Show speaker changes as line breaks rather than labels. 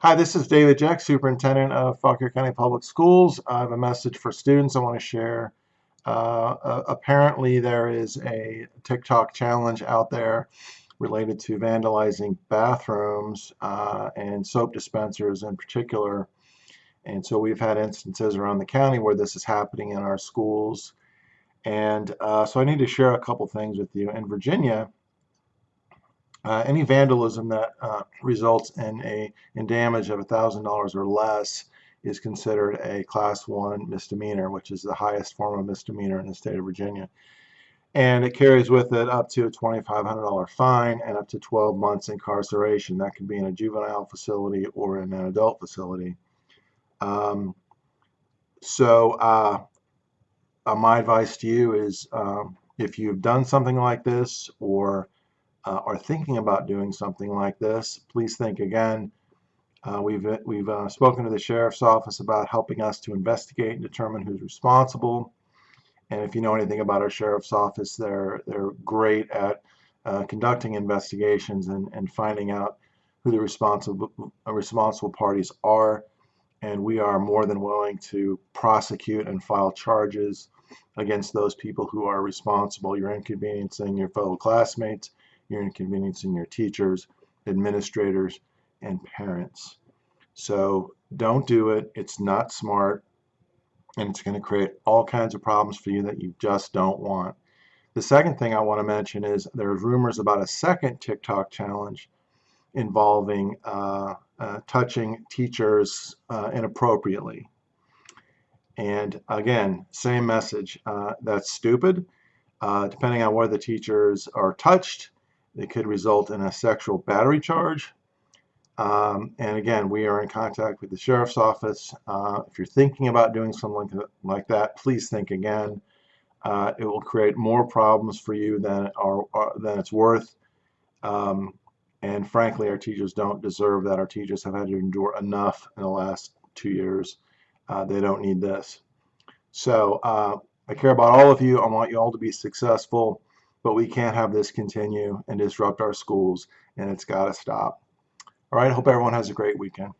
Hi, this is David Jeck, Superintendent of Fauquier County Public Schools. I have a message for students I want to share. Uh, uh, apparently, there is a TikTok challenge out there related to vandalizing bathrooms uh, and soap dispensers in particular. And so we've had instances around the county where this is happening in our schools. And uh, so I need to share a couple things with you. In Virginia, uh, any vandalism that uh, results in a in damage of $1,000 or less is considered a class one misdemeanor, which is the highest form of misdemeanor in the state of Virginia. And it carries with it up to a $2,500 fine and up to 12 months incarceration. That could be in a juvenile facility or in an adult facility. Um, so uh, uh, my advice to you is um, if you've done something like this or uh, are thinking about doing something like this, please think again. Uh, we've we've uh, spoken to the sheriff's office about helping us to investigate and determine who's responsible. And if you know anything about our sheriff's office, they're they're great at uh, conducting investigations and, and finding out who the responsible uh, responsible parties are. And we are more than willing to prosecute and file charges against those people who are responsible. You're inconveniencing your fellow classmates you're inconveniencing your teachers, administrators, and parents. So don't do it. It's not smart. And it's going to create all kinds of problems for you that you just don't want. The second thing I want to mention is there's rumors about a second TikTok challenge involving uh, uh, touching teachers uh, inappropriately. And again, same message. Uh, that's stupid. Uh, depending on where the teachers are touched, it could result in a sexual battery charge. Um, and again, we are in contact with the sheriff's office. Uh, if you're thinking about doing something like that, please think again. Uh, it will create more problems for you than are, are than it's worth. Um, and frankly, our teachers don't deserve that. Our teachers have had to endure enough in the last two years. Uh, they don't need this. So uh, I care about all of you. I want you all to be successful but we can't have this continue and disrupt our schools, and it's got to stop. All right, hope everyone has a great weekend.